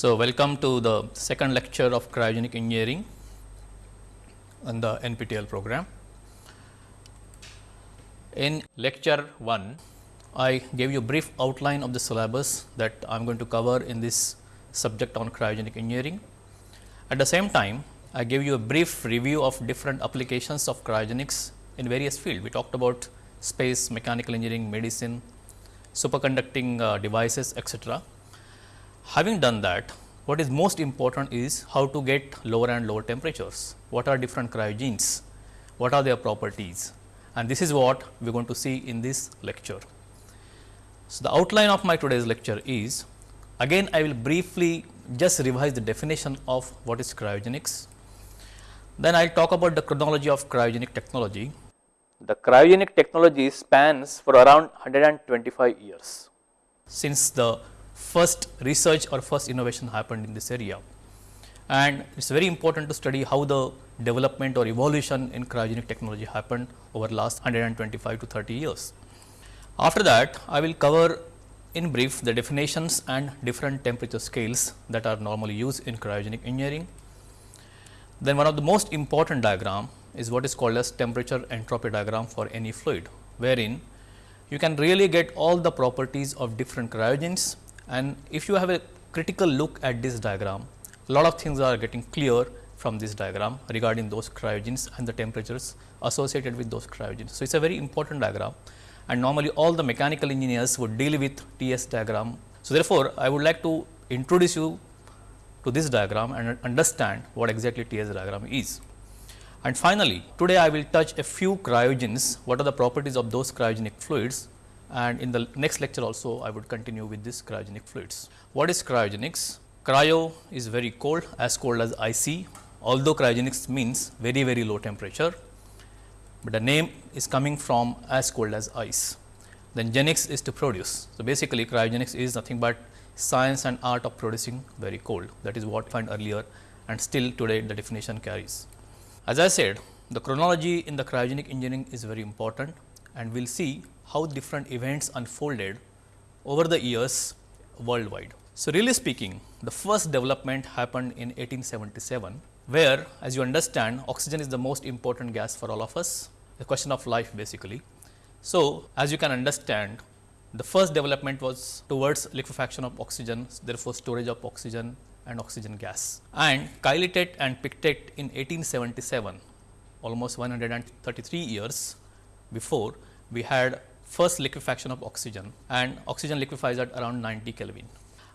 So, welcome to the second lecture of cryogenic engineering on the NPTEL program. In lecture 1, I gave you a brief outline of the syllabus that I am going to cover in this subject on cryogenic engineering. At the same time, I gave you a brief review of different applications of cryogenics in various fields. We talked about space, mechanical engineering, medicine, superconducting uh, devices, etc. Having done that, what is most important is how to get lower and lower temperatures. What are different cryogens? What are their properties? And this is what we are going to see in this lecture. So, the outline of my today's lecture is again I will briefly just revise the definition of what is cryogenics. Then I will talk about the chronology of cryogenic technology. The cryogenic technology spans for around 125 years since the first research or first innovation happened in this area. And it is very important to study how the development or evolution in cryogenic technology happened over last 125 to 30 years. After that, I will cover in brief the definitions and different temperature scales that are normally used in cryogenic engineering. Then one of the most important diagram is what is called as temperature entropy diagram for any fluid, wherein you can really get all the properties of different cryogens and if you have a critical look at this diagram, a lot of things are getting clear from this diagram regarding those cryogens and the temperatures associated with those cryogens. So, it is a very important diagram and normally all the mechanical engineers would deal with TS diagram. So, therefore, I would like to introduce you to this diagram and understand what exactly TS diagram is. And finally, today I will touch a few cryogens, what are the properties of those cryogenic fluids and in the next lecture also I would continue with this cryogenic fluids. What is cryogenics? Cryo is very cold as cold as icy although cryogenics means very very low temperature, but the name is coming from as cold as ice. Then genics is to produce. So, basically cryogenics is nothing but science and art of producing very cold that is what I find earlier and still today the definition carries. As I said the chronology in the cryogenic engineering is very important and we will see how different events unfolded over the years worldwide. So, really speaking the first development happened in 1877 where as you understand oxygen is the most important gas for all of us, a question of life basically. So, as you can understand the first development was towards liquefaction of oxygen, therefore, storage of oxygen and oxygen gas. And Cailletet and Pictet in 1877, almost 133 years before, we had first liquefaction of oxygen and oxygen liquefies at around 90 Kelvin.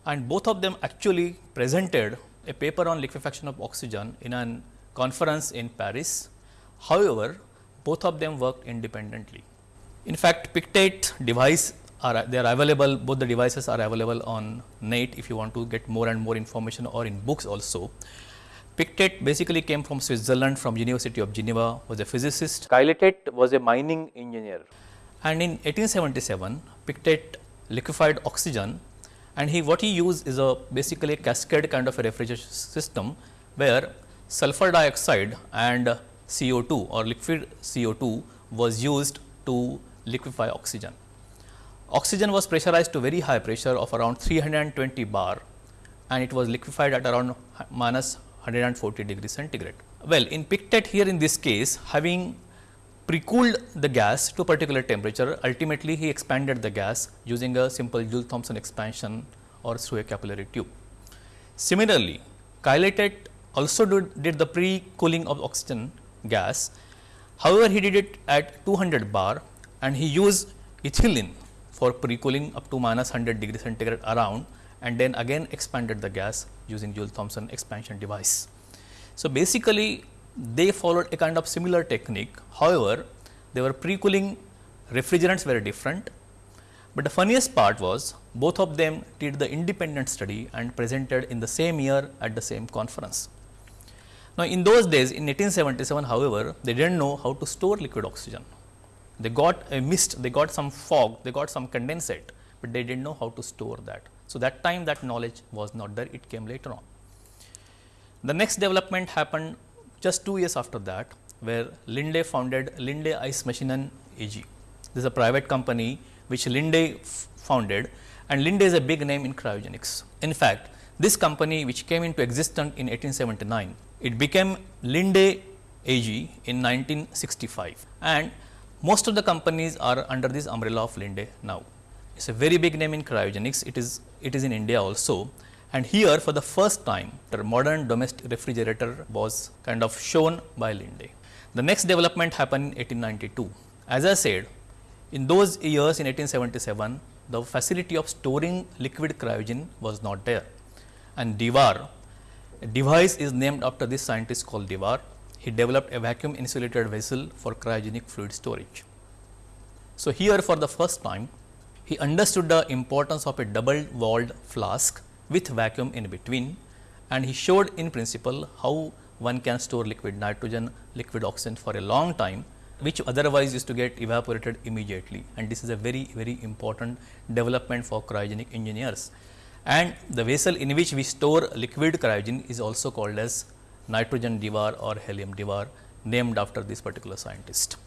And both of them actually presented a paper on liquefaction of oxygen in a conference in Paris. However, both of them worked independently. In fact, Pictet device are they are available both the devices are available on net if you want to get more and more information or in books also. Pictet basically came from Switzerland from University of Geneva was a physicist. Cailletet was a mining engineer and in 1877 Pictet liquefied oxygen and he what he used is a basically a cascade kind of a refrigeration system where sulfur dioxide and CO2 or liquid CO2 was used to liquefy oxygen. Oxygen was pressurized to very high pressure of around 320 bar and it was liquefied at around minus 140 degree centigrade. Well, in Pictet here in this case having pre-cooled the gas to a particular temperature, ultimately he expanded the gas using a simple Joule Thomson expansion or through a capillary tube. Similarly, Cailletet also did, did the pre-cooling of oxygen gas. However, he did it at 200 bar and he used ethylene for pre-cooling up to minus 100 degree centigrade around and then again expanded the gas using Joule Thomson expansion device. So, basically they followed a kind of similar technique. However, they were pre-cooling refrigerants very different, but the funniest part was both of them did the independent study and presented in the same year at the same conference. Now, in those days in 1877 however, they did not know how to store liquid oxygen. They got a mist, they got some fog, they got some condensate, but they did not know how to store that. So, that time that knowledge was not there, it came later on. The next development happened just 2 years after that, where Linde founded Linde Ice Maschinen AG. This is a private company which Linde founded and Linde is a big name in cryogenics. In fact, this company which came into existence in 1879, it became Linde AG in 1965 and most of the companies are under this umbrella of Linde now. It is a very big name in cryogenics, it is, it is in India also and here for the first time the modern domestic refrigerator was kind of shown by Linde. The next development happened in 1892. As I said, in those years in 1877, the facility of storing liquid cryogen was not there and Dewar, device is named after this scientist called Dewar. He developed a vacuum insulated vessel for cryogenic fluid storage. So, here for the first time he understood the importance of a double walled flask with vacuum in between and he showed in principle how one can store liquid nitrogen, liquid oxygen for a long time which otherwise used to get evaporated immediately and this is a very very important development for cryogenic engineers and the vessel in which we store liquid cryogen is also called as nitrogen Dewar or helium Dewar named after this particular scientist.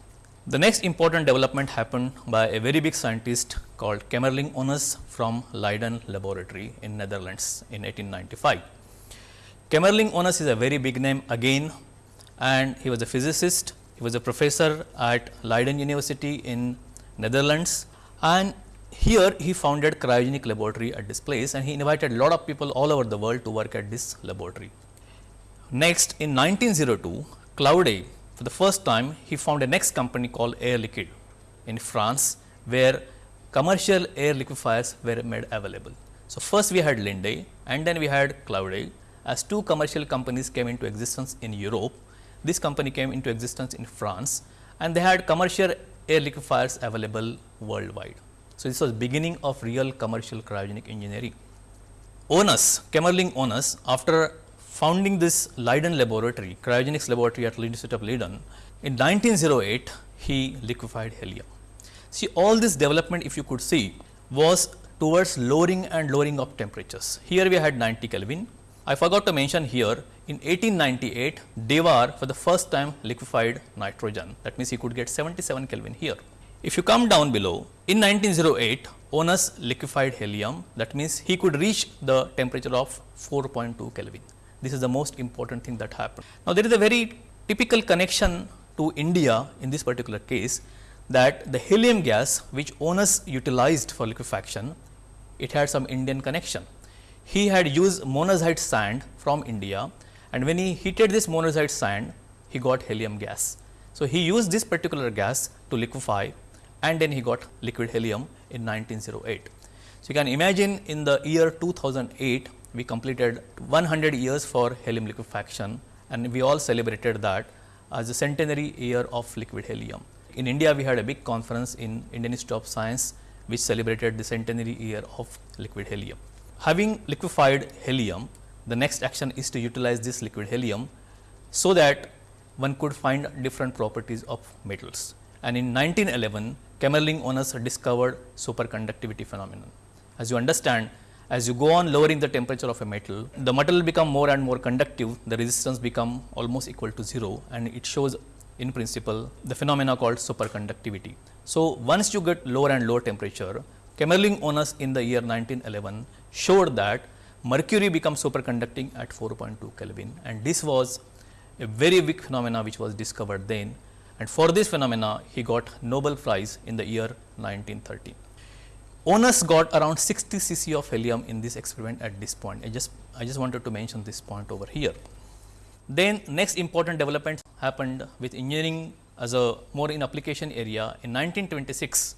The next important development happened by a very big scientist called Kamerlingh Onnes from Leiden laboratory in Netherlands in 1895. Kamerlingh Onnes is a very big name again and he was a physicist, he was a professor at Leiden University in Netherlands and here he founded cryogenic laboratory at this place and he invited a lot of people all over the world to work at this laboratory. Next in 1902, Claude for the first time he found a next company called Air Liquide in France where commercial air liquefiers were made available. So, first we had Linde and then we had Claude as two commercial companies came into existence in Europe. This company came into existence in France and they had commercial air liquefiers available worldwide. So, this was beginning of real commercial cryogenic engineering. Onnes, Kamerlingh Onnes after founding this Leiden laboratory, cryogenics laboratory at University of Leiden, in 1908 he liquefied helium. See all this development if you could see was towards lowering and lowering of temperatures. Here we had 90 Kelvin. I forgot to mention here in 1898 Dewar for the first time liquefied nitrogen that means he could get 77 Kelvin here. If you come down below, in 1908, Onnes liquefied helium, that means he could reach the temperature of 4.2 Kelvin. This is the most important thing that happened. Now, there is a very typical connection to India in this particular case that the helium gas which Onnes utilized for liquefaction, it had some Indian connection. He had used monazite sand from India and when he heated this monazite sand, he got helium gas. So, he used this particular gas to liquefy and then he got liquid helium in 1908. So, you can imagine in the year 2008 we completed 100 years for helium liquefaction and we all celebrated that as a centenary year of liquid helium. In India we had a big conference in Indian Institute of Science which celebrated the centenary year of liquid helium. Having liquefied helium, the next action is to utilize this liquid helium so that one could find different properties of metals. And in 1911, Kamerlingh Onnes discovered superconductivity phenomenon. As you understand, as you go on lowering the temperature of a metal, the metal will become more and more conductive, the resistance become almost equal to 0 and it shows in principle the phenomena called superconductivity. So, once you get lower and lower temperature, Kamerlingh Onnes in the year 1911 showed that mercury becomes superconducting at 4.2 Kelvin and this was a very big phenomena which was discovered then and for this phenomena he got Nobel Prize in the year 1930. Onnes got around 60 cc of helium in this experiment at this point. I just I just wanted to mention this point over here. Then next important development happened with engineering as a more in application area in 1926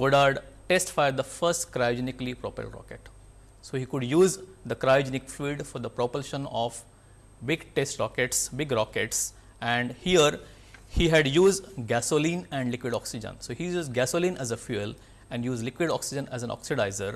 Goddard test fired the first cryogenically propelled rocket. So, he could use the cryogenic fluid for the propulsion of big test rockets, big rockets and here he had used gasoline and liquid oxygen. So, he used gasoline as a fuel and use liquid oxygen as an oxidizer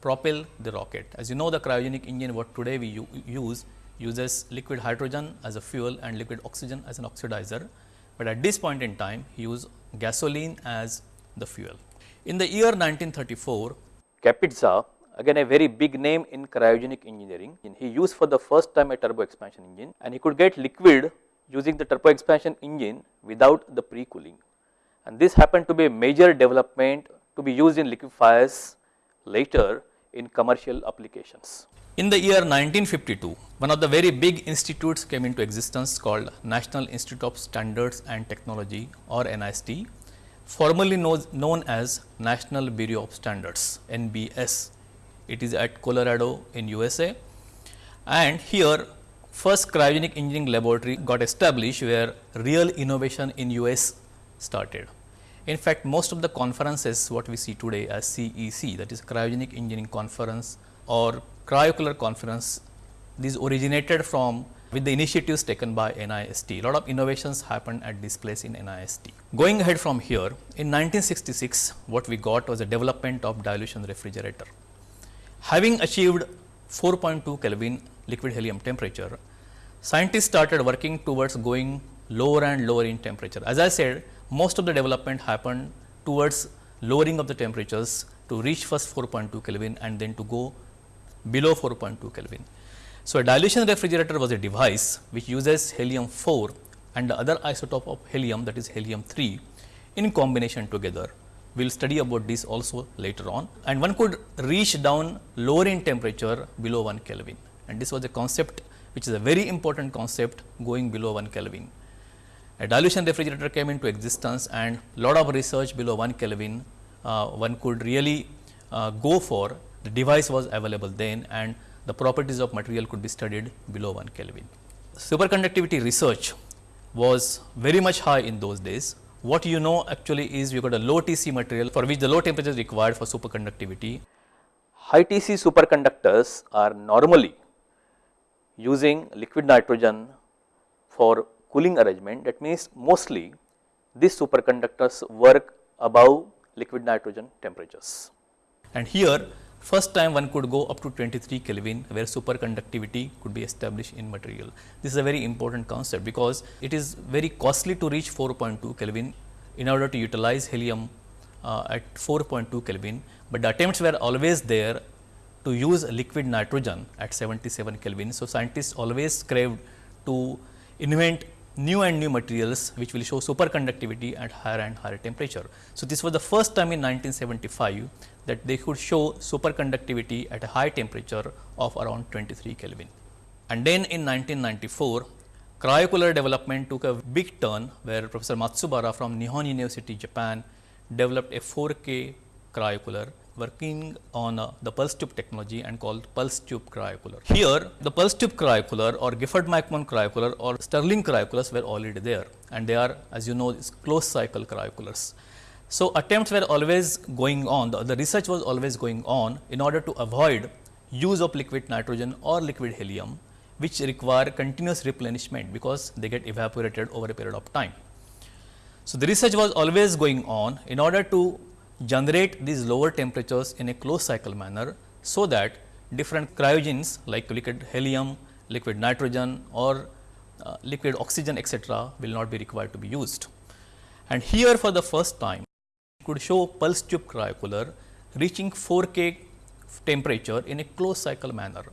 propel the rocket. As you know the cryogenic engine what today we use uses liquid hydrogen as a fuel and liquid oxygen as an oxidizer, but at this point in time he used gasoline as the fuel. In the year 1934, Kapitsa again a very big name in cryogenic engineering, he used for the first time a turbo expansion engine and he could get liquid using the turbo expansion engine without the pre-cooling. And this happened to be a major development to be used in liquefiers later in commercial applications. In the year 1952, one of the very big institutes came into existence called National Institute of Standards and Technology or NIST, formerly known as National Bureau of Standards NBS. It is at Colorado in USA and here first cryogenic engineering laboratory got established where real innovation in US started. In fact, most of the conferences what we see today as CEC that is cryogenic engineering conference or cryocooler conference these originated from with the initiatives taken by NIST. A lot of innovations happened at this place in NIST. Going ahead from here, in 1966, what we got was a development of dilution refrigerator. Having achieved 4.2 Kelvin liquid helium temperature, scientists started working towards going lower and lower in temperature. As I said, most of the development happened towards lowering of the temperatures to reach first 4.2 Kelvin and then to go below 4.2 Kelvin. So, a dilution refrigerator was a device which uses helium 4 and the other isotope of helium that is helium 3 in combination together. We will study about this also later on and one could reach down lower in temperature below 1 Kelvin and this was a concept which is a very important concept going below 1 Kelvin. A dilution refrigerator came into existence and lot of research below 1 Kelvin uh, one could really uh, go for the device was available then and the properties of material could be studied below 1 Kelvin. Superconductivity research was very much high in those days. What you know actually is you got a low TC material for which the low temperature is required for superconductivity. High TC superconductors are normally using liquid nitrogen for cooling arrangement that means mostly these superconductors work above liquid nitrogen temperatures. And here first time one could go up to 23 Kelvin where superconductivity could be established in material. This is a very important concept because it is very costly to reach 4.2 Kelvin in order to utilize helium uh, at 4.2 Kelvin, but the attempts were always there to use liquid nitrogen at 77 Kelvin. So, scientists always craved to invent new and new materials which will show superconductivity at higher and higher temperature. So, this was the first time in 1975 that they could show superconductivity at a high temperature of around 23 Kelvin. And then in 1994, cryocooler development took a big turn where Professor Matsubara from Nihon University, Japan developed a 4K cryocooler working on uh, the pulse tube technology and called pulse tube cryocooler. Here the pulse tube cryocooler or Gifford McMahon cryocooler or Stirling cryocoolers were already there and they are as you know closed cycle cryocoolers. So, attempts were always going on the, the research was always going on in order to avoid use of liquid nitrogen or liquid helium which require continuous replenishment because they get evaporated over a period of time. So, the research was always going on in order to generate these lower temperatures in a closed cycle manner, so that different cryogens like liquid helium, liquid nitrogen or uh, liquid oxygen etcetera will not be required to be used. And here for the first time could show pulse tube cryocooler reaching 4K temperature in a closed cycle manner.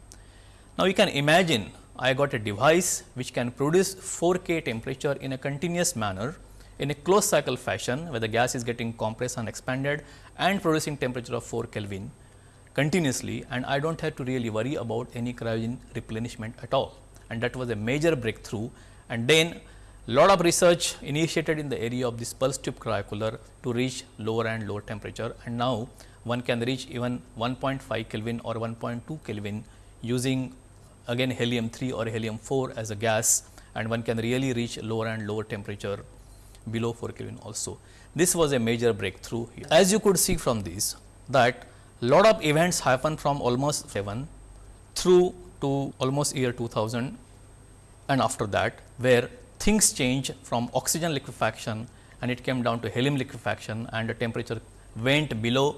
Now, you can imagine I got a device which can produce 4K temperature in a continuous manner in a closed cycle fashion where the gas is getting compressed and expanded and producing temperature of 4 Kelvin continuously and I do not have to really worry about any cryogen replenishment at all. And that was a major breakthrough. And then lot of research initiated in the area of this pulse tube cryocooler to reach lower and lower temperature. And now one can reach even 1.5 Kelvin or 1.2 Kelvin using again helium 3 or helium 4 as a gas. And one can really reach lower and lower temperature below 4 Kelvin also. This was a major breakthrough. As you could see from this that lot of events happen from almost 7 through to almost year 2000 and after that where things change from oxygen liquefaction and it came down to helium liquefaction and the temperature went below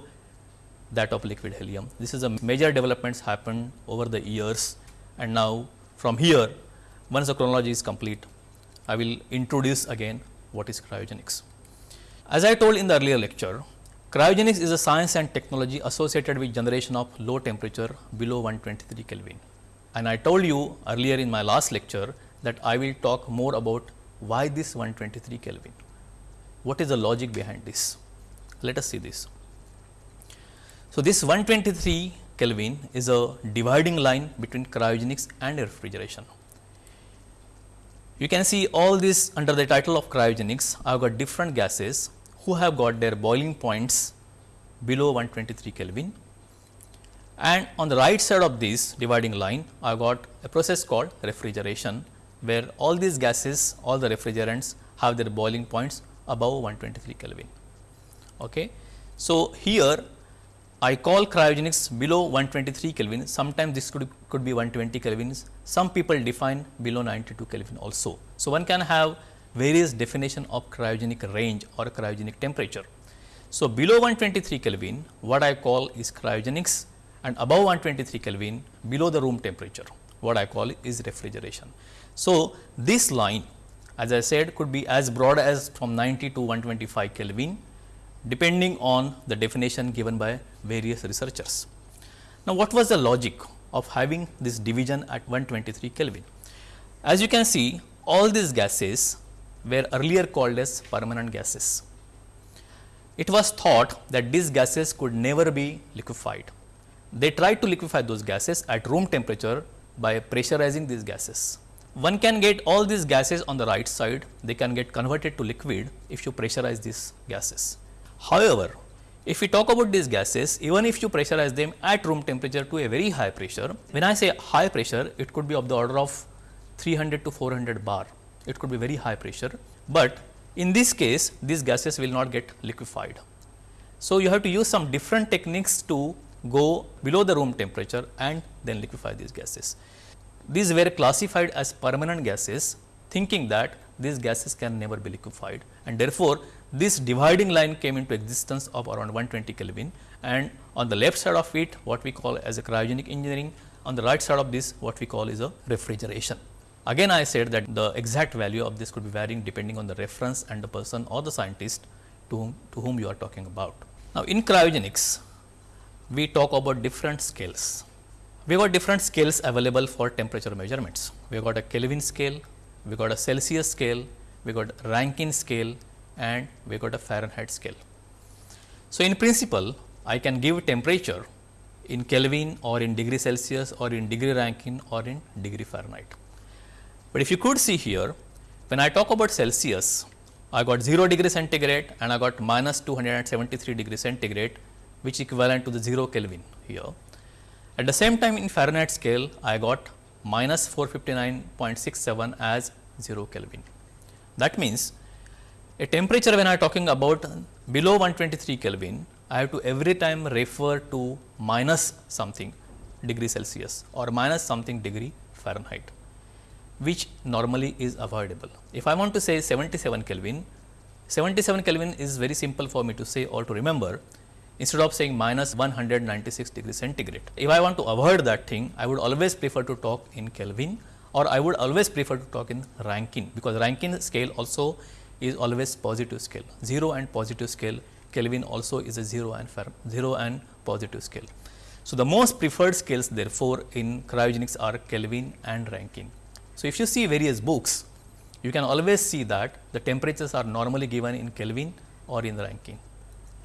that of liquid helium. This is a major developments happened over the years and now from here once the chronology is complete I will introduce again what is cryogenics. As I told in the earlier lecture, cryogenics is a science and technology associated with generation of low temperature below 123 Kelvin. And I told you earlier in my last lecture that I will talk more about why this 123 Kelvin. What is the logic behind this? Let us see this. So, this 123 Kelvin is a dividing line between cryogenics and refrigeration. You can see all this under the title of cryogenics, I have got different gases who have got their boiling points below 123 Kelvin. And on the right side of this dividing line, I have got a process called refrigeration, where all these gases, all the refrigerants have their boiling points above 123 Kelvin. Okay. So, here I call cryogenics below 123 Kelvin, sometimes this could, could be 120 Kelvins, some people define below 92 Kelvin also. So, one can have various definition of cryogenic range or cryogenic temperature. So, below 123 Kelvin what I call is cryogenics and above 123 Kelvin below the room temperature what I call is refrigeration. So, this line as I said could be as broad as from 90 to 125 Kelvin depending on the definition given by various researchers. Now, what was the logic of having this division at 123 Kelvin? As you can see all these gases were earlier called as permanent gases. It was thought that these gases could never be liquefied. They tried to liquefy those gases at room temperature by pressurizing these gases. One can get all these gases on the right side, they can get converted to liquid if you pressurize these gases. However, if we talk about these gases, even if you pressurize them at room temperature to a very high pressure, when I say high pressure, it could be of the order of 300 to 400 bar, it could be very high pressure, but in this case these gases will not get liquefied. So, you have to use some different techniques to go below the room temperature and then liquefy these gases. These were classified as permanent gases thinking that these gases can never be liquefied and therefore, this dividing line came into existence of around 120 Kelvin and on the left side of it what we call as a cryogenic engineering, on the right side of this what we call is a refrigeration. Again I said that the exact value of this could be varying depending on the reference and the person or the scientist to whom, to whom you are talking about. Now, in cryogenics we talk about different scales. We got different scales available for temperature measurements. We got a Kelvin scale, we got a Celsius scale, we got Rankine scale and we got a Fahrenheit scale. So, in principle I can give temperature in Kelvin or in degree Celsius or in degree Rankine or in degree Fahrenheit. But if you could see here when I talk about Celsius I got 0 degree centigrade and I got minus 273 degree centigrade which is equivalent to the 0 Kelvin here. At the same time in Fahrenheit scale I got minus 459.67 as 0 Kelvin. That means a temperature when I am talking about below 123 Kelvin, I have to every time refer to minus something degree Celsius or minus something degree Fahrenheit, which normally is avoidable. If I want to say 77 Kelvin, 77 Kelvin is very simple for me to say or to remember instead of saying minus 196 degree centigrade. If I want to avoid that thing, I would always prefer to talk in Kelvin or I would always prefer to talk in Rankine, because Rankine scale also is always positive scale 0 and positive scale Kelvin also is a 0 and 0 and positive scale. So, the most preferred scales therefore, in cryogenics are Kelvin and Rankine. So, if you see various books you can always see that the temperatures are normally given in Kelvin or in Rankine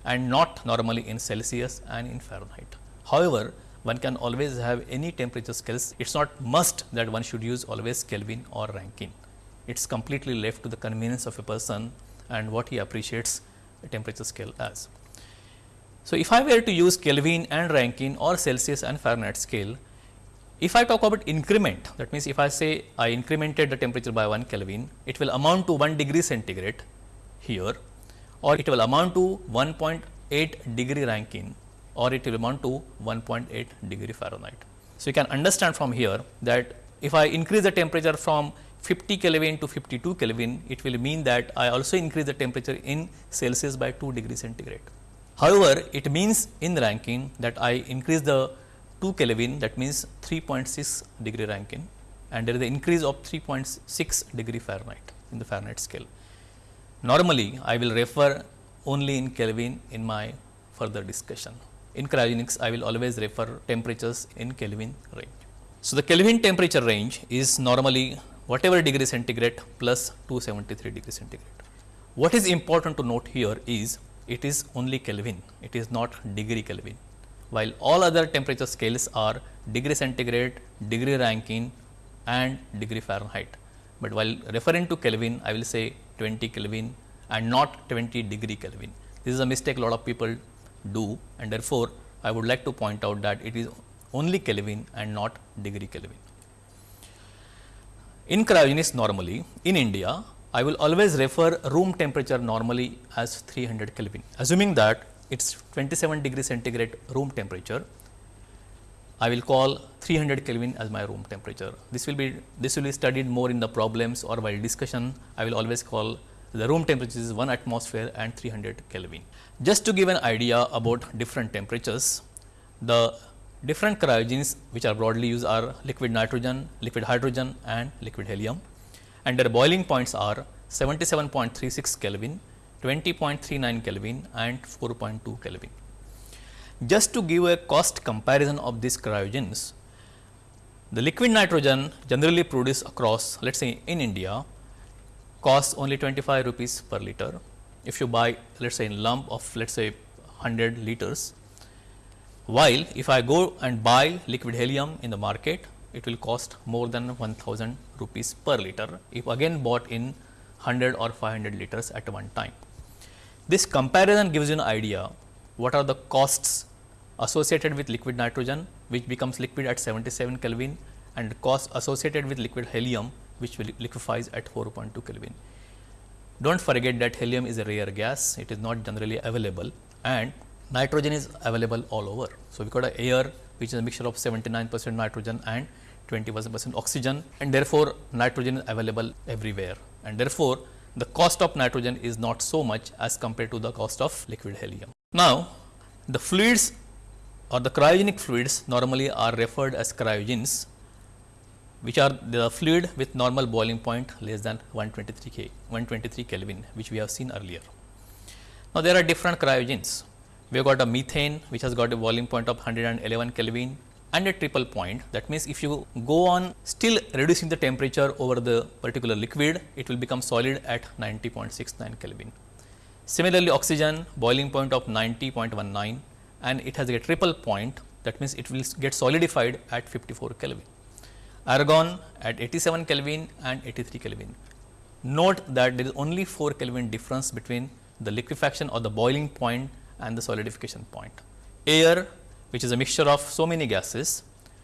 and not normally in Celsius and in Fahrenheit. However, one can always have any temperature scales, it is not must that one should use always Kelvin or Rankine. It is completely left to the convenience of a person and what he appreciates a temperature scale as. So, if I were to use Kelvin and Rankine or Celsius and Fahrenheit scale, if I talk about increment that means, if I say I incremented the temperature by 1 Kelvin, it will amount to 1 degree centigrade here or it will amount to 1.8 degree Rankine or it will amount to 1.8 degree Fahrenheit. So, you can understand from here that if I increase the temperature from 50 Kelvin to 52 Kelvin, it will mean that I also increase the temperature in Celsius by 2 degree centigrade. However, it means in Rankine that I increase the 2 Kelvin that means 3.6 degree Rankine and there is an increase of 3.6 degree Fahrenheit in the Fahrenheit scale. Normally, I will refer only in Kelvin in my further discussion. In cryogenics, I will always refer temperatures in Kelvin range. So, the Kelvin temperature range is normally whatever degree centigrade plus 273 degree centigrade. What is important to note here is it is only Kelvin, it is not degree Kelvin. while all other temperature scales are degree centigrade, degree Rankine and degree Fahrenheit. But while referring to Kelvin, I will say 20 Kelvin and not 20 degree Kelvin. This is a mistake a lot of people do and therefore, I would like to point out that it is only Kelvin and not degree Kelvin. In cryogenics normally in India, I will always refer room temperature normally as 300 Kelvin. Assuming that it is 27 degree centigrade room temperature, I will call 300 Kelvin as my room temperature. This will be this will be studied more in the problems or while discussion. I will always call the room temperature is 1 atmosphere and 300 Kelvin. Just to give an idea about different temperatures, the different cryogens which are broadly used are liquid nitrogen, liquid hydrogen and liquid helium and their boiling points are 77.36 Kelvin, 20.39 Kelvin and 4.2 Kelvin. Just to give a cost comparison of these cryogens, the liquid nitrogen generally produced across let us say in India costs only 25 rupees per liter. If you buy let us say in lump of let us say 100 liters, while if I go and buy liquid helium in the market, it will cost more than 1000 rupees per liter if again bought in 100 or 500 liters at one time. This comparison gives you an idea what are the costs associated with liquid nitrogen which becomes liquid at 77 Kelvin and cost associated with liquid helium which will liquefies at 4.2 Kelvin. Do not forget that helium is a rare gas, it is not generally available and nitrogen is available all over. So, we got a air which is a mixture of 79 percent nitrogen and 21 percent oxygen and therefore, nitrogen is available everywhere and therefore, the cost of nitrogen is not so much as compared to the cost of liquid helium. Now, the fluids or the cryogenic fluids normally are referred as cryogens which are the fluid with normal boiling point less than 123 K 123 Kelvin which we have seen earlier. Now, there are different cryogens we have got a methane which has got a boiling point of 111 Kelvin and a triple point. That means, if you go on still reducing the temperature over the particular liquid, it will become solid at 90.69 Kelvin. Similarly, oxygen boiling point of 90.19 and it has a triple point that means, it will get solidified at 54 Kelvin. Argon at 87 Kelvin and 83 Kelvin. Note that there is only 4 Kelvin difference between the liquefaction or the boiling point and the solidification point. Air which is a mixture of so many gases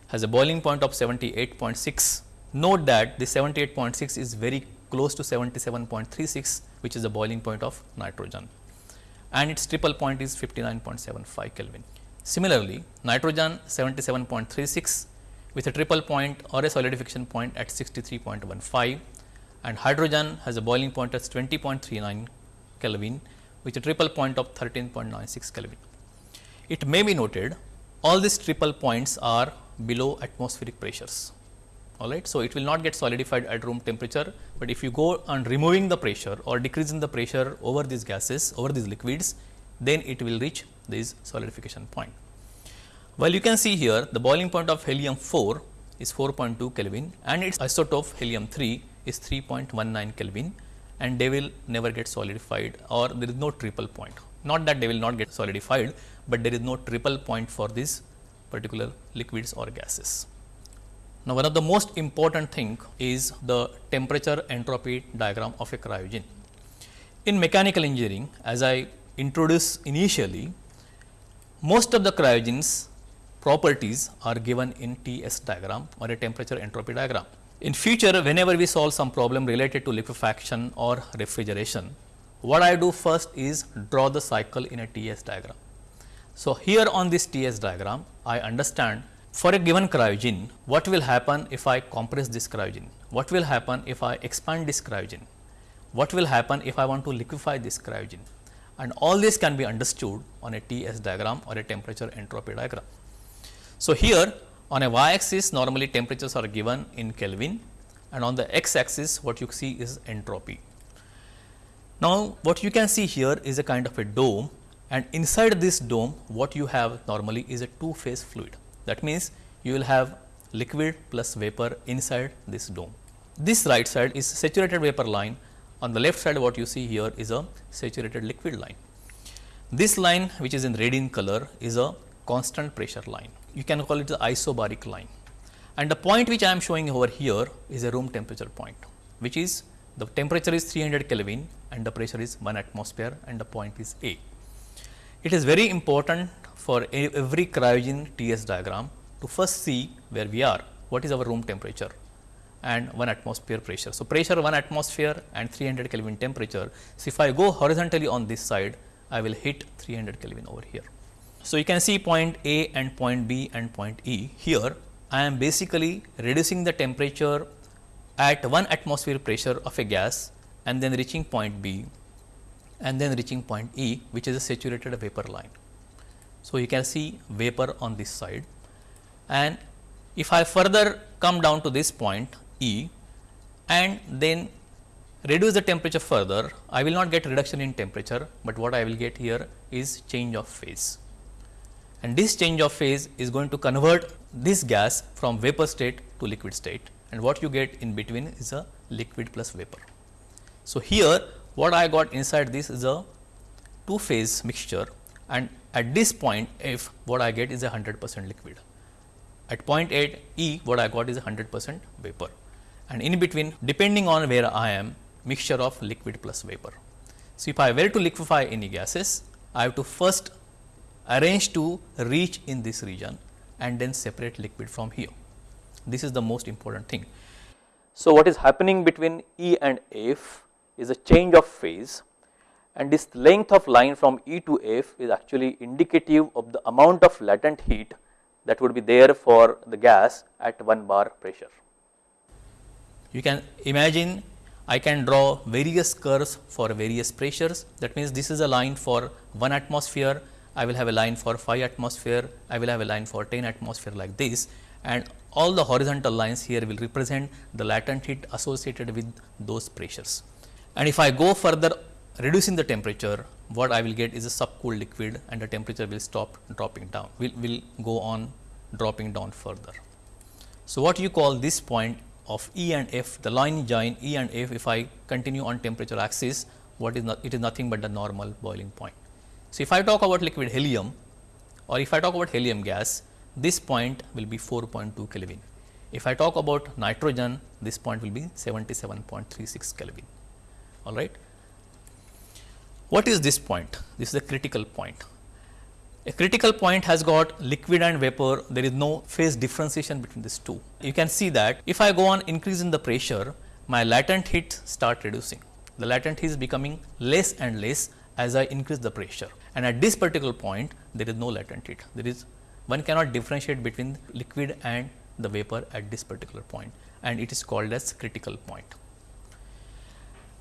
has a boiling point of 78.6. Note that the 78.6 is very close to 77.36 which is the boiling point of nitrogen and its triple point is 59.75 Kelvin. Similarly, nitrogen 77.36 with a triple point or a solidification point at 63.15 and hydrogen has a boiling point at 20.39 Kelvin with a triple point of 13.96 Kelvin. It may be noted all these triple points are below atmospheric pressures. All right. So, it will not get solidified at room temperature, but if you go on removing the pressure or decreasing the pressure over these gases over these liquids, then it will reach this solidification point. Well, you can see here the boiling point of helium 4 is 4.2 Kelvin and its isotope helium 3 is 3.19 Kelvin and they will never get solidified or there is no triple point. Not that they will not get solidified, but there is no triple point for these particular liquids or gases. Now, one of the most important thing is the temperature entropy diagram of a cryogen. In mechanical engineering, as I introduced initially, most of the cryogens properties are given in TS diagram or a temperature entropy diagram. In future, whenever we solve some problem related to liquefaction or refrigeration, what I do first is draw the cycle in a TS diagram. So, here on this TS diagram, I understand for a given cryogen, what will happen if I compress this cryogen? What will happen if I expand this cryogen? What will happen if I want to liquefy this cryogen? And all this can be understood on a TS diagram or a temperature entropy diagram. So, here on a y axis normally temperatures are given in Kelvin and on the x axis what you see is entropy. Now, what you can see here is a kind of a dome and inside this dome what you have normally is a two phase fluid. That means, you will have liquid plus vapor inside this dome. This right side is saturated vapor line on the left side what you see here is a saturated liquid line. This line which is in red in color is a constant pressure line. You can call it the isobaric line. And the point which I am showing over here is a room temperature point, which is the temperature is 300 Kelvin and the pressure is 1 atmosphere and the point is A. It is very important for every cryogen TS diagram to first see where we are, what is our room temperature and 1 atmosphere pressure. So, pressure 1 atmosphere and 300 Kelvin temperature. So, if I go horizontally on this side, I will hit 300 Kelvin over here. So, you can see point A and point B and point E. Here I am basically reducing the temperature at 1 atmosphere pressure of a gas and then reaching point B and then reaching point E which is a saturated vapor line. So, you can see vapor on this side and if I further come down to this point E and then reduce the temperature further, I will not get reduction in temperature, but what I will get here is change of phase and this change of phase is going to convert this gas from vapor state to liquid state and what you get in between is a liquid plus vapor. So, here what I got inside this is a two phase mixture and at this point F what I get is a 100 percent liquid. At point 8 E what I got is a 100 percent vapor and in between depending on where I am mixture of liquid plus vapor. So, if I were to liquefy any gases I have to first arrange to reach in this region and then separate liquid from here. This is the most important thing. So, what is happening between E and F is a change of phase and this length of line from E to F is actually indicative of the amount of latent heat that would be there for the gas at 1 bar pressure. You can imagine I can draw various curves for various pressures that means this is a line for 1 atmosphere I will have a line for 5 atmosphere, I will have a line for 10 atmosphere like this and all the horizontal lines here will represent the latent heat associated with those pressures. And if I go further reducing the temperature, what I will get is a subcooled liquid and the temperature will stop dropping down, will, will go on dropping down further. So, what you call this point of E and F, the line join E and F if I continue on temperature axis, what is not, it is nothing but the normal boiling point. So, if I talk about liquid helium or if I talk about helium gas, this point will be 4.2 Kelvin. If I talk about nitrogen, this point will be 77.36 Kelvin. All right. What is this point? This is a critical point. A critical point has got liquid and vapor, there is no phase differentiation between these two. You can see that if I go on increasing the pressure, my latent heat start reducing. The latent heat is becoming less and less as I increase the pressure and at this particular point there is no latent heat. There is one cannot differentiate between liquid and the vapor at this particular point and it is called as critical point.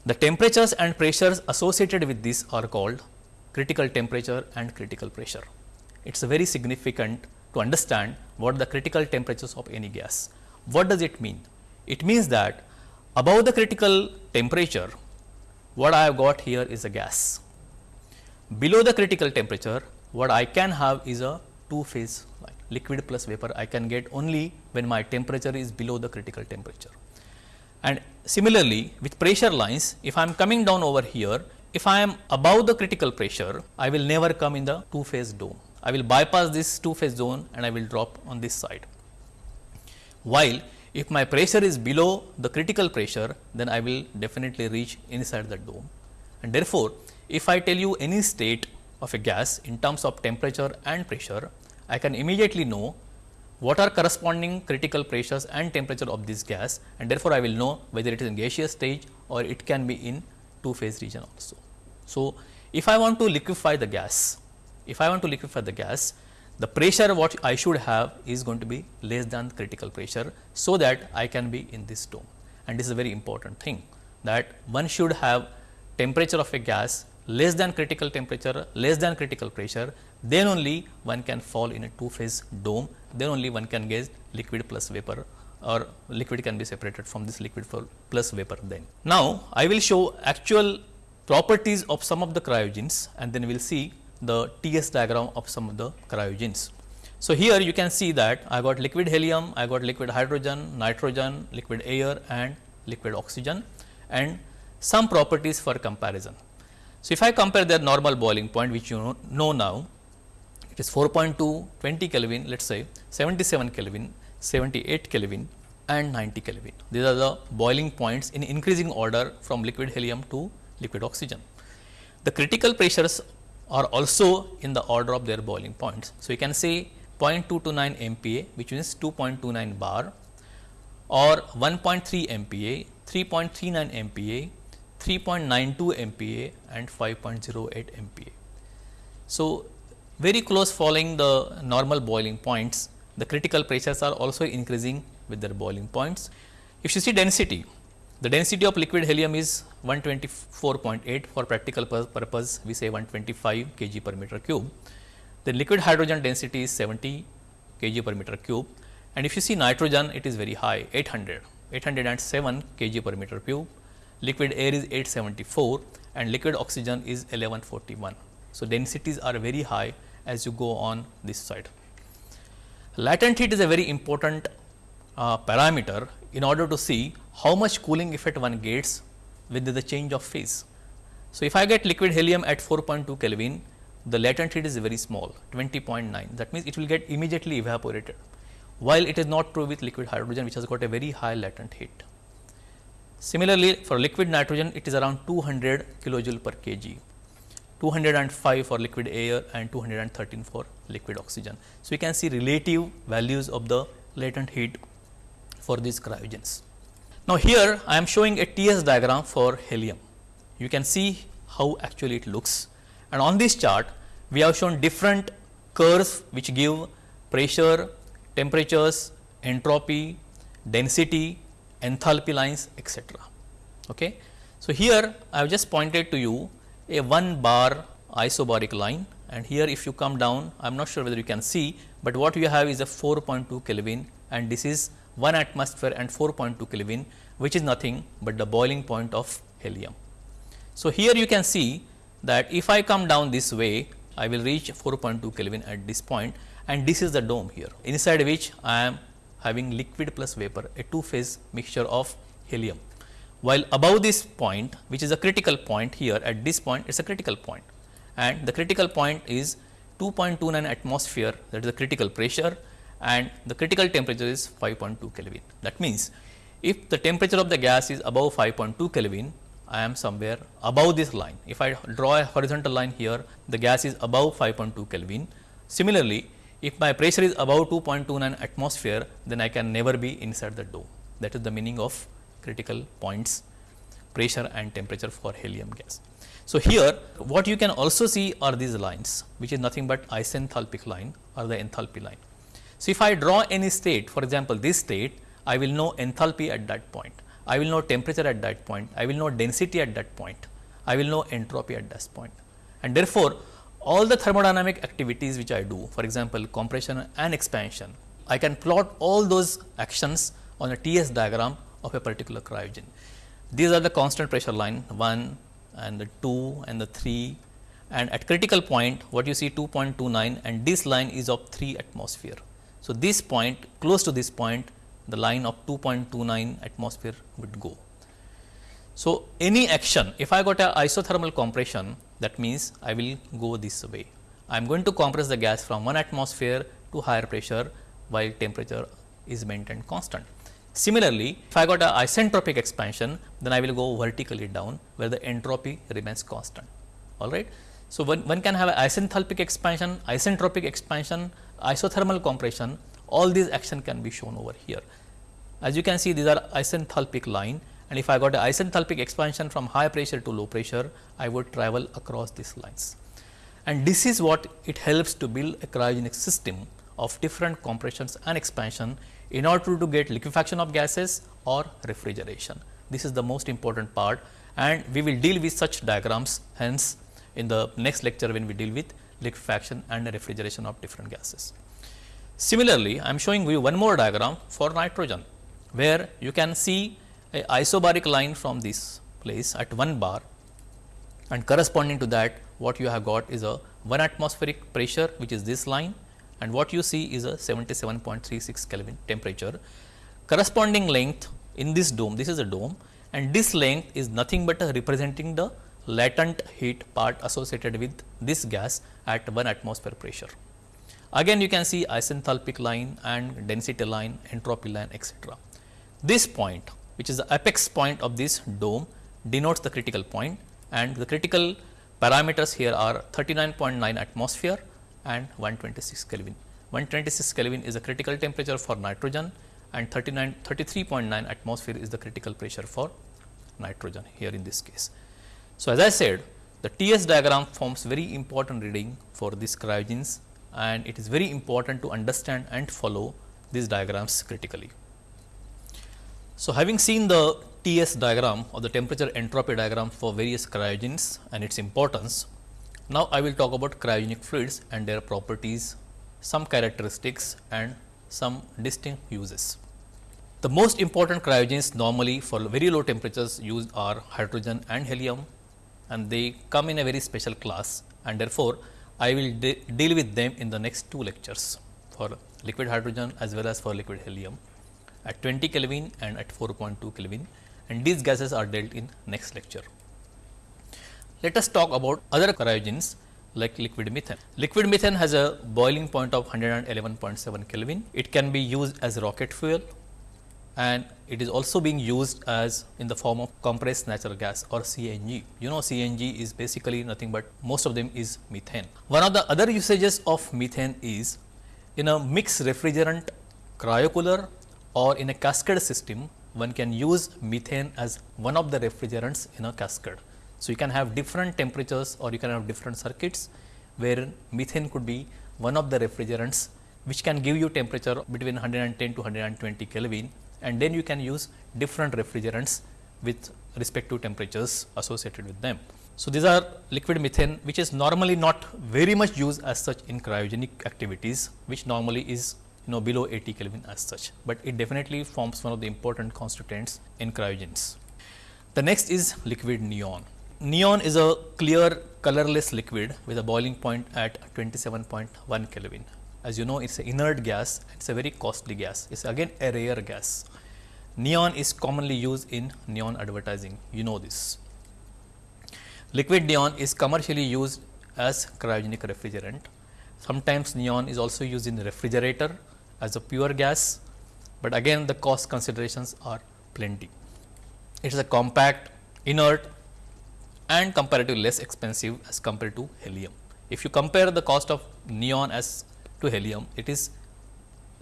The temperatures and pressures associated with this are called critical temperature and critical pressure. It is very significant to understand what the critical temperatures of any gas. What does it mean? It means that above the critical temperature, what I have got here is a gas Below the critical temperature, what I can have is a two phase line liquid plus vapor I can get only when my temperature is below the critical temperature. And similarly, with pressure lines, if I am coming down over here, if I am above the critical pressure, I will never come in the two phase dome. I will bypass this two phase zone and I will drop on this side. While if my pressure is below the critical pressure, then I will definitely reach inside the dome. And therefore, if I tell you any state of a gas in terms of temperature and pressure, I can immediately know what are corresponding critical pressures and temperature of this gas and therefore, I will know whether it is in gaseous stage or it can be in two phase region also. So, if I want to liquefy the gas, if I want to liquefy the gas, the pressure what I should have is going to be less than critical pressure, so that I can be in this dome and this is a very important thing that one should have temperature of a gas less than critical temperature, less than critical pressure, then only one can fall in a two phase dome, then only one can get liquid plus vapor or liquid can be separated from this liquid plus vapor then. Now, I will show actual properties of some of the cryogens and then we will see the TS diagram of some of the cryogens. So, here you can see that I got liquid helium, I got liquid hydrogen, nitrogen, liquid air and liquid oxygen and some properties for comparison. So, if I compare their normal boiling point which you know, now, it is 4.2, 20 Kelvin, let us say 77 Kelvin, 78 Kelvin and 90 Kelvin. These are the boiling points in increasing order from liquid helium to liquid oxygen. The critical pressures are also in the order of their boiling points. So, you can say 0.229 MPa which means 2.29 bar or 1.3 MPa, 3.39 MPa, 3.92 MPa and 5.08 MPa. So, very close following the normal boiling points, the critical pressures are also increasing with their boiling points. If you see density, the density of liquid helium is 124.8 for practical purpose we say 125 kg per meter cube. The liquid hydrogen density is 70 kg per meter cube and if you see nitrogen it is very high 800, 807 kg per meter cube, liquid air is 874 and liquid oxygen is 1141. So, densities are very high as you go on this side. Latent heat is a very important uh, parameter in order to see how much cooling effect one gets with the change of phase. So, if I get liquid helium at 4.2 Kelvin, the latent heat is very small 20.9 that means it will get immediately evaporated while it is not true with liquid hydrogen which has got a very high latent heat. Similarly, for liquid nitrogen it is around 200 kilojoule per kg, 205 for liquid air and 213 for liquid oxygen. So, we can see relative values of the latent heat for these cryogens. Now, here I am showing a TS diagram for helium. You can see how actually it looks and on this chart we have shown different curves which give pressure, temperatures, entropy, density, enthalpy lines etc. Okay. So, here I have just pointed to you a 1 bar isobaric line and here if you come down I am not sure whether you can see, but what you have is a 4.2 Kelvin and this is 1 atmosphere and 4.2 Kelvin which is nothing but the boiling point of helium. So, here you can see that if I come down this way I will reach 4.2 Kelvin at this point and this is the dome here inside which I am having liquid plus vapor a two phase mixture of helium. While above this point which is a critical point here at this point it is a critical point and the critical point is 2.29 atmosphere that is the critical pressure and the critical temperature is 5.2 Kelvin. That means, if the temperature of the gas is above 5.2 Kelvin, I am somewhere above this line. If I draw a horizontal line here, the gas is above 5.2 Kelvin. Similarly, if my pressure is above 2.29 atmosphere, then I can never be inside the dome. That is the meaning of critical points pressure and temperature for helium gas. So, here what you can also see are these lines which is nothing but isenthalpic line or the enthalpy line. So, if I draw any state for example, this state I will know enthalpy at that point, I will know temperature at that point, I will know density at that point, I will know entropy at that point. And therefore, all the thermodynamic activities which I do for example, compression and expansion, I can plot all those actions on a TS diagram of a particular cryogen. These are the constant pressure line 1 and the 2 and the 3 and at critical point what you see 2.29 and this line is of 3 atmosphere. So, this point close to this point the line of 2.29 atmosphere would go. So, any action if I got a isothermal compression that means I will go this way. I am going to compress the gas from 1 atmosphere to higher pressure while temperature is maintained constant. Similarly, if I got a isentropic expansion then I will go vertically down where the entropy remains constant all right. So, one, one can have an isenthalpic expansion, isentropic expansion, isothermal compression, all these action can be shown over here. As you can see these are isenthalpic line and if I got a isenthalpic expansion from high pressure to low pressure, I would travel across these lines. And this is what it helps to build a cryogenic system of different compressions and expansion in order to get liquefaction of gases or refrigeration. This is the most important part and we will deal with such diagrams hence in the next lecture when we deal with liquefaction and refrigeration of different gases. Similarly, I am showing you one more diagram for nitrogen, where you can see a isobaric line from this place at 1 bar and corresponding to that what you have got is a 1 atmospheric pressure which is this line and what you see is a 77.36 Kelvin temperature. Corresponding length in this dome, this is a dome and this length is nothing but representing the latent heat part associated with this gas at 1 atmosphere pressure. Again you can see isenthalpic line and density line, entropy line etc. This point which is the apex point of this dome denotes the critical point and the critical parameters here are 39.9 atmosphere and 126 Kelvin. 126 Kelvin is the critical temperature for nitrogen and 39 33.9 atmosphere is the critical pressure for nitrogen here in this case. So, as I said the TS diagram forms very important reading for these cryogens and it is very important to understand and follow these diagrams critically. So, having seen the TS diagram or the temperature entropy diagram for various cryogens and its importance, now I will talk about cryogenic fluids and their properties, some characteristics and some distinct uses. The most important cryogens normally for very low temperatures used are hydrogen and helium and they come in a very special class and therefore, I will de deal with them in the next two lectures for liquid hydrogen as well as for liquid helium at 20 Kelvin and at 4.2 Kelvin and these gases are dealt in next lecture. Let us talk about other cryogens like liquid methane. Liquid methane has a boiling point of 111.7 Kelvin. It can be used as rocket fuel and it is also being used as in the form of compressed natural gas or CNG. You know CNG is basically nothing but most of them is methane. One of the other usages of methane is in a mixed refrigerant cryocooler or in a cascade system one can use methane as one of the refrigerants in a cascade. So, you can have different temperatures or you can have different circuits where methane could be one of the refrigerants which can give you temperature between 110 to 120 Kelvin and then you can use different refrigerants with respect to temperatures associated with them. So, these are liquid methane which is normally not very much used as such in cryogenic activities which normally is you know below 80 Kelvin as such, but it definitely forms one of the important constituents in cryogens. The next is liquid neon. Neon is a clear colorless liquid with a boiling point at 27.1 Kelvin as you know it is an inert gas, it is a very costly gas, it is again a rare gas. Neon is commonly used in neon advertising, you know this. Liquid neon is commercially used as cryogenic refrigerant. Sometimes neon is also used in refrigerator as a pure gas, but again the cost considerations are plenty. It is a compact, inert and comparatively less expensive as compared to helium. If you compare the cost of neon as to helium, it is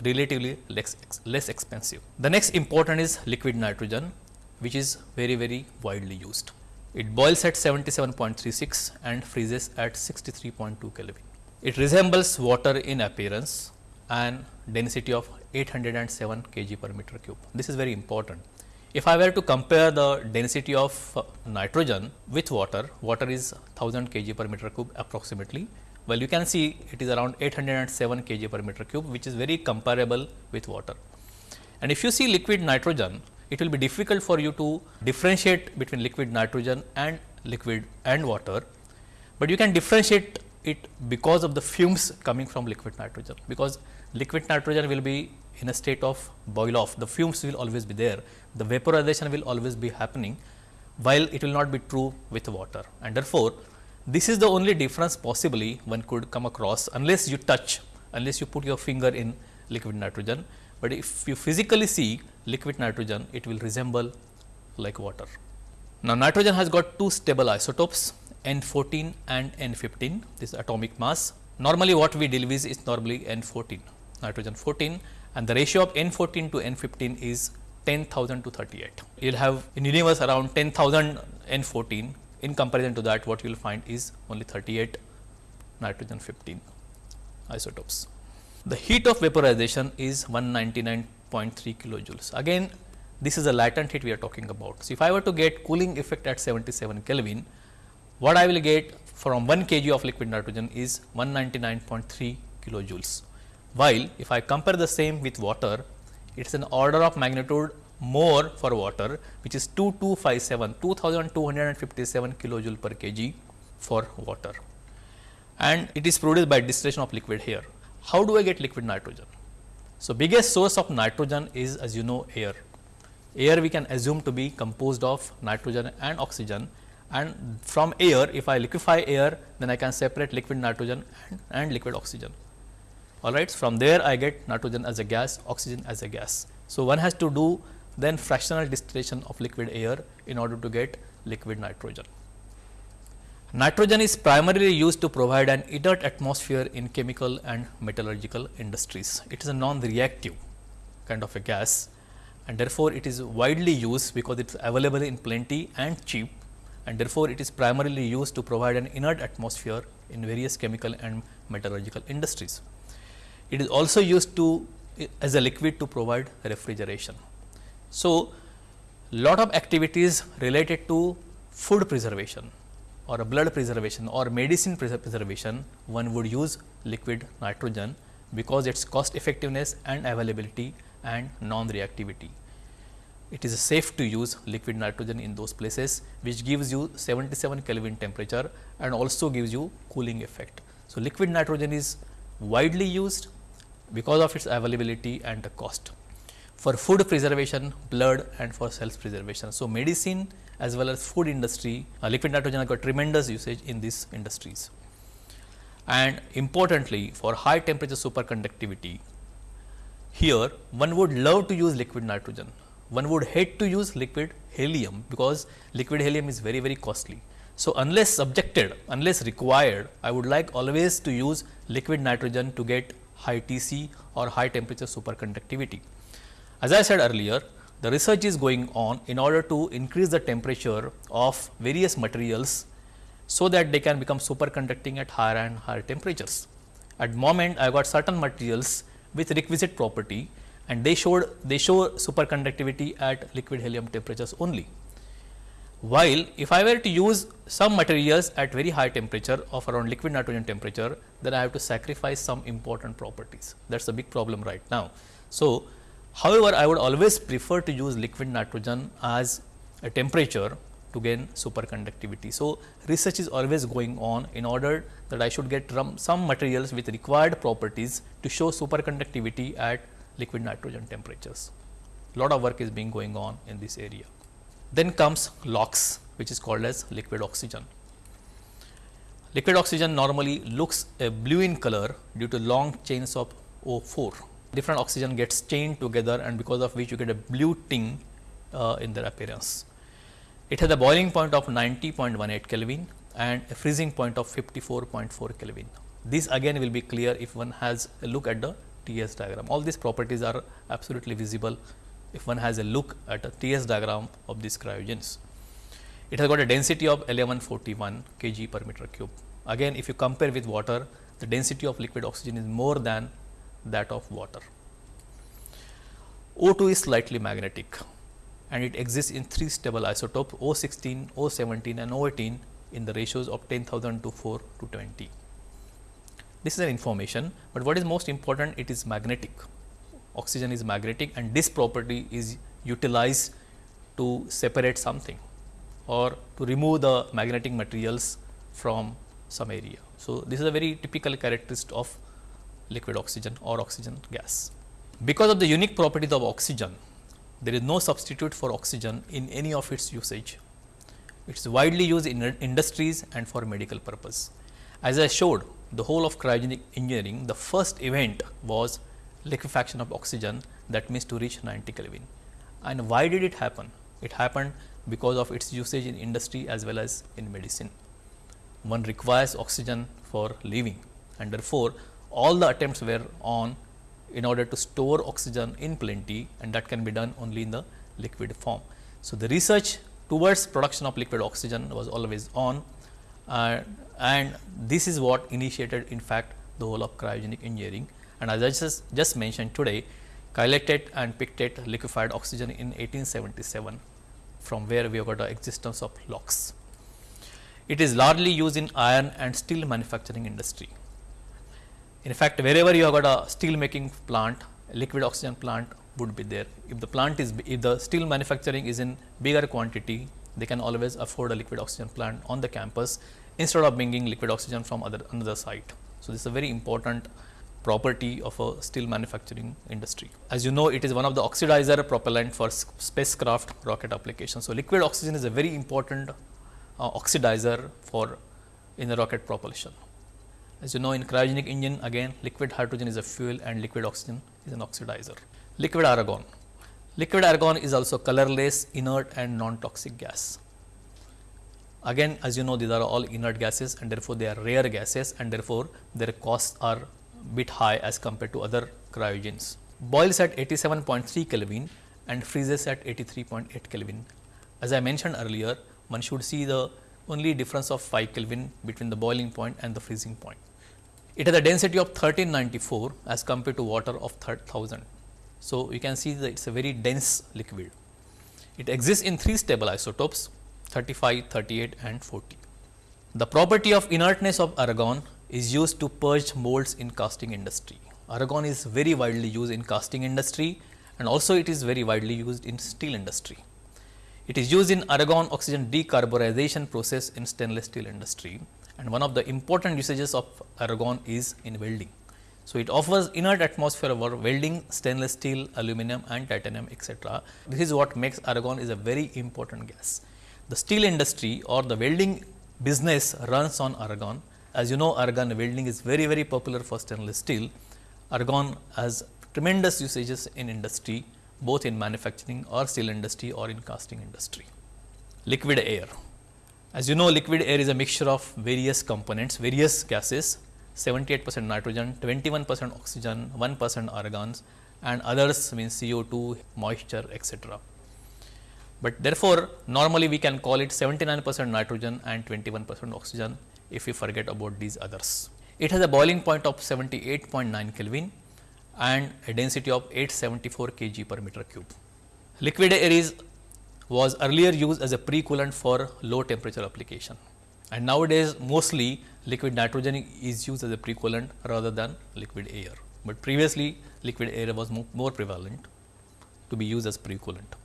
relatively less, less expensive. The next important is liquid nitrogen, which is very, very widely used. It boils at 77.36 and freezes at 63.2 Kelvin. It resembles water in appearance and density of 807 kg per meter cube. This is very important. If I were to compare the density of uh, nitrogen with water, water is 1000 kg per meter cube approximately well, you can see it is around 807 kg per meter cube, which is very comparable with water. And if you see liquid nitrogen, it will be difficult for you to differentiate between liquid nitrogen and liquid and water, but you can differentiate it because of the fumes coming from liquid nitrogen, because liquid nitrogen will be in a state of boil off, the fumes will always be there, the vaporization will always be happening, while it will not be true with water. And therefore, this is the only difference possibly one could come across unless you touch, unless you put your finger in liquid nitrogen, but if you physically see liquid nitrogen, it will resemble like water. Now, nitrogen has got two stable isotopes N 14 and N 15, this atomic mass. Normally, what we deal with is normally N 14, nitrogen 14 and the ratio of N 14 to N 15 is 10,000 to 38. You will have in universe around 10,000 N 14 in comparison to that what you will find is only 38 nitrogen 15 isotopes. The heat of vaporization is 199.3 kilojoules. Again this is a latent heat we are talking about. So, if I were to get cooling effect at 77 Kelvin, what I will get from 1 kg of liquid nitrogen is 199.3 kilojoules. While if I compare the same with water, it is an order of magnitude more for water which is 2257 2257 kilojoule per kg for water and it is produced by distillation of liquid here. How do I get liquid nitrogen? So, biggest source of nitrogen is as you know air. Air we can assume to be composed of nitrogen and oxygen and from air if I liquefy air then I can separate liquid nitrogen and, and liquid oxygen. All right. From there I get nitrogen as a gas, oxygen as a gas. So, one has to do then fractional distillation of liquid air in order to get liquid nitrogen. Nitrogen is primarily used to provide an inert atmosphere in chemical and metallurgical industries. It is a non-reactive kind of a gas and therefore, it is widely used because it is available in plenty and cheap and therefore, it is primarily used to provide an inert atmosphere in various chemical and metallurgical industries. It is also used to as a liquid to provide refrigeration. So, lot of activities related to food preservation or blood preservation or medicine preservation one would use liquid nitrogen because its cost effectiveness and availability and non-reactivity. It is safe to use liquid nitrogen in those places which gives you 77 Kelvin temperature and also gives you cooling effect. So, liquid nitrogen is widely used because of its availability and the cost for food preservation, blood and for cells preservation. So, medicine as well as food industry, uh, liquid nitrogen have got tremendous usage in these industries. And importantly, for high temperature superconductivity, here one would love to use liquid nitrogen, one would hate to use liquid helium, because liquid helium is very very costly. So, unless subjected, unless required, I would like always to use liquid nitrogen to get high TC or high temperature superconductivity. As I said earlier, the research is going on in order to increase the temperature of various materials so that they can become superconducting at higher and higher temperatures. At moment I got certain materials with requisite property and they showed they show superconductivity at liquid helium temperatures only. While if I were to use some materials at very high temperature of around liquid nitrogen temperature, then I have to sacrifice some important properties. That is a big problem right now. So, However, I would always prefer to use liquid nitrogen as a temperature to gain superconductivity. So, research is always going on in order that I should get some materials with required properties to show superconductivity at liquid nitrogen temperatures. Lot of work is being going on in this area. Then comes LOX which is called as liquid oxygen. Liquid oxygen normally looks a blue in color due to long chains of O4 different oxygen gets chained together and because of which you get a blue ting uh, in their appearance. It has a boiling point of 90.18 Kelvin and a freezing point of 54.4 Kelvin. This again will be clear if one has a look at the TS diagram. All these properties are absolutely visible if one has a look at a TS diagram of these cryogens. It has got a density of 1141 kg per meter cube. Again if you compare with water, the density of liquid oxygen is more than that of water. O2 is slightly magnetic and it exists in three stable isotopes O16, O17 and O18 in the ratios of 10,000 to 4 to 20. This is an information, but what is most important it is magnetic. Oxygen is magnetic and this property is utilized to separate something or to remove the magnetic materials from some area. So, this is a very typical characteristic of liquid oxygen or oxygen gas. Because of the unique properties of oxygen, there is no substitute for oxygen in any of its usage. It is widely used in industries and for medical purpose. As I showed the whole of cryogenic engineering, the first event was liquefaction of oxygen that means to reach 90 Kelvin. And why did it happen? It happened because of its usage in industry as well as in medicine. One requires oxygen for living and therefore, all the attempts were on in order to store oxygen in plenty and that can be done only in the liquid form. So, the research towards production of liquid oxygen was always on uh, and this is what initiated in fact the whole of cryogenic engineering and as I just, just mentioned today Cailletet and Pictet liquefied oxygen in 1877 from where we have got the existence of LOX. It is largely used in iron and steel manufacturing industry. In fact, wherever you have got a steel making plant, liquid oxygen plant would be there. If the plant is, if the steel manufacturing is in bigger quantity, they can always afford a liquid oxygen plant on the campus instead of bringing liquid oxygen from other another site. So, this is a very important property of a steel manufacturing industry. As you know, it is one of the oxidizer propellant for spacecraft rocket application. So, liquid oxygen is a very important uh, oxidizer for in the rocket propulsion. As you know in cryogenic engine again liquid hydrogen is a fuel and liquid oxygen is an oxidizer. Liquid argon. Liquid argon is also colorless, inert and non-toxic gas. Again as you know these are all inert gases and therefore, they are rare gases and therefore, their costs are bit high as compared to other cryogens. Boils at 87.3 Kelvin and freezes at 83.8 Kelvin. As I mentioned earlier, one should see the only difference of 5 Kelvin between the boiling point and the freezing point. It has a density of 1394 as compared to water of 3000. So, you can see that it is a very dense liquid. It exists in three stable isotopes 35, 38 and 40. The property of inertness of argon is used to purge molds in casting industry. Argon is very widely used in casting industry and also it is very widely used in steel industry. It is used in argon oxygen decarburization process in stainless steel industry and one of the important usages of argon is in welding. So, it offers inert atmosphere for welding stainless steel, aluminum and titanium etc. This is what makes argon is a very important gas. The steel industry or the welding business runs on argon. As you know argon welding is very very popular for stainless steel. Argon has tremendous usages in industry both in manufacturing or steel industry or in casting industry. Liquid air. As you know liquid air is a mixture of various components, various gases 78 percent nitrogen, 21 percent oxygen, 1 percent argons and others means CO2, moisture etc but therefore, normally we can call it 79 percent nitrogen and 21 percent oxygen if we forget about these others. It has a boiling point of 78.9 Kelvin and a density of 874 kg per meter cube. Liquid air is was earlier used as a pre-coolant for low temperature application and nowadays mostly liquid nitrogen is used as a pre-coolant rather than liquid air, but previously liquid air was more prevalent to be used as pre-coolant.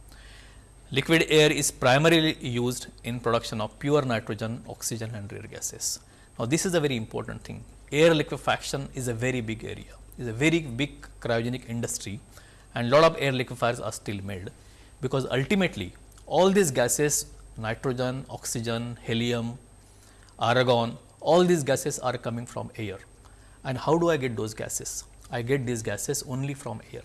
Liquid air is primarily used in production of pure nitrogen, oxygen and rare gases. Now, this is a very important thing. Air liquefaction is a very big area, is a very big cryogenic industry and lot of air liquefiers are still made, because ultimately all these gases nitrogen, oxygen, helium, argon, all these gases are coming from air. And how do I get those gases? I get these gases only from air.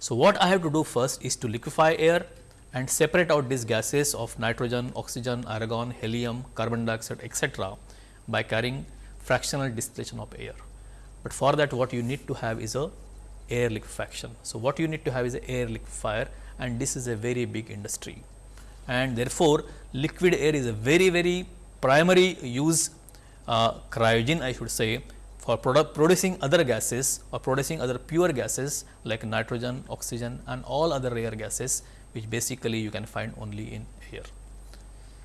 So, what I have to do first is to liquefy air and separate out these gases of nitrogen, oxygen, argon, helium, carbon dioxide etc., by carrying fractional distillation of air. But for that what you need to have is a air liquefaction. So, what you need to have is a air liquefier and this is a very big industry and therefore, liquid air is a very very primary use uh, cryogen I should say for producing other gases or producing other pure gases like nitrogen, oxygen and all other rare gases which basically you can find only in air.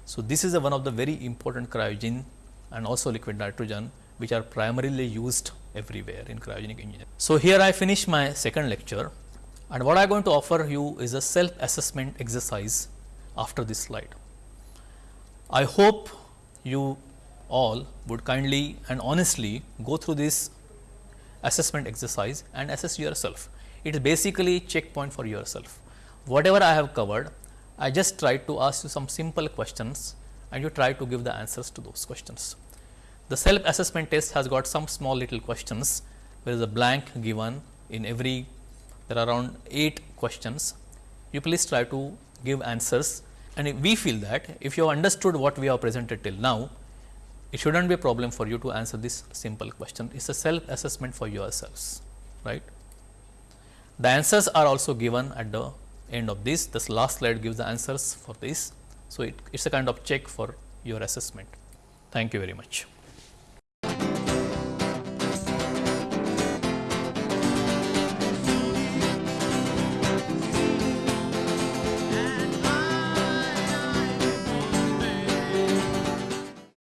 So, this is one of the very important cryogen and also liquid nitrogen which are primarily used everywhere in cryogenic engineering. So, here I finish my second lecture and what I am going to offer you is a self assessment exercise after this slide. I hope you all would kindly and honestly go through this assessment exercise and assess yourself. It is basically checkpoint for yourself whatever I have covered, I just try to ask you some simple questions and you try to give the answers to those questions. The self assessment test has got some small little questions, there is a blank given in every, there are around 8 questions. You please try to give answers and we feel that if you have understood what we have presented till now, it should not be a problem for you to answer this simple question. It is a self assessment for yourselves, right. The answers are also given at the end of this. This last slide gives the answers for this. So, it is a kind of check for your assessment. Thank you very much.